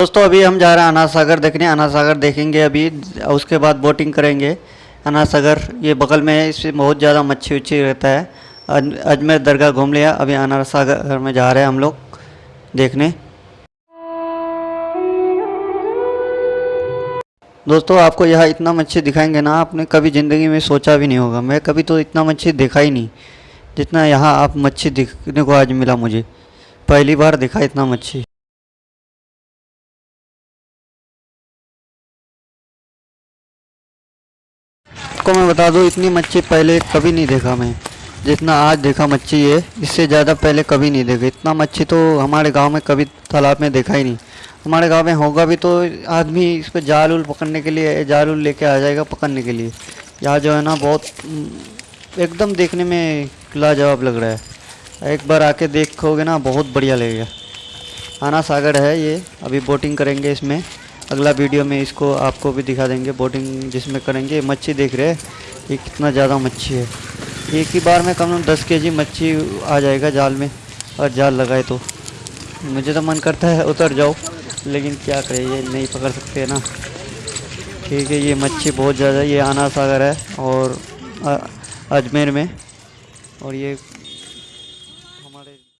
दोस्तों, अभी हम जा रहे हैं अनाथ सागर देखने। अनाथ सागर देखेंगे अभी, उसके बाद बोटिंग करेंगे। अनाथ सागर ये बगल में है इसमें बहुत ज़्यादा मच्छी उच्छी रहता है। अज- अजमेर दरगाह घूम लिया। अभी अनाथ सागर में जा रहे हैं हम लोग देखने। दोस्तों, आपको यहाँ इतना मच्छी दिखाएँगे ना, आपने कभी ज़िंदगी में सोचा भी नहीं होगा। मैं कभी तो इतना मच्छी देखा ही नहीं, जितना यहाँ आप मच्छी दिखने को आज मिला मुझे। पहली बार देखा इतना मच्छी। आपको मैं बता दूँ इतनी मच्छी पहले कभी नहीं देखा मैं। जितना आज देखा मच्छी है इससे ज़्यादा पहले कभी नहीं देखा। इतना मच्छी तो हमारे गाँव में कभी तालाब में देखा ही नहीं। हमारे गाँव में होगा भी तो आदमी इस पर जाल उल पकड़ने के लिए जाल उल लेके आ जाएगा पकड़ने के लिए। यहाँ जो है ना बहुत हम्म, एकदम देखने में लाजवाब लग रहा है। एक बार आके देखोगे ना बहुत बढ़िया लगेगा। आना सागर है ये अभी बोटिंग करेंगे इसमें। अगला वीडियो में इसको आपको भी दिखा देंगे बोटिंग जिसमें करेंगे। मच्छी देख रहे हैं, ये कितना ज़्यादा मच्छी है। एक ही बार में कम से कम दस के मच्छी आ जाएगा जाल में, और जाल लगाए तो। मुझे तो मन करता है उतर जाओ लेकिन क्या करें, ये नहीं पकड़ सकते ना। ठीक है, ये मच्छी बहुत ज़्यादा, ये आना सागर है, और अजमेर में। और ये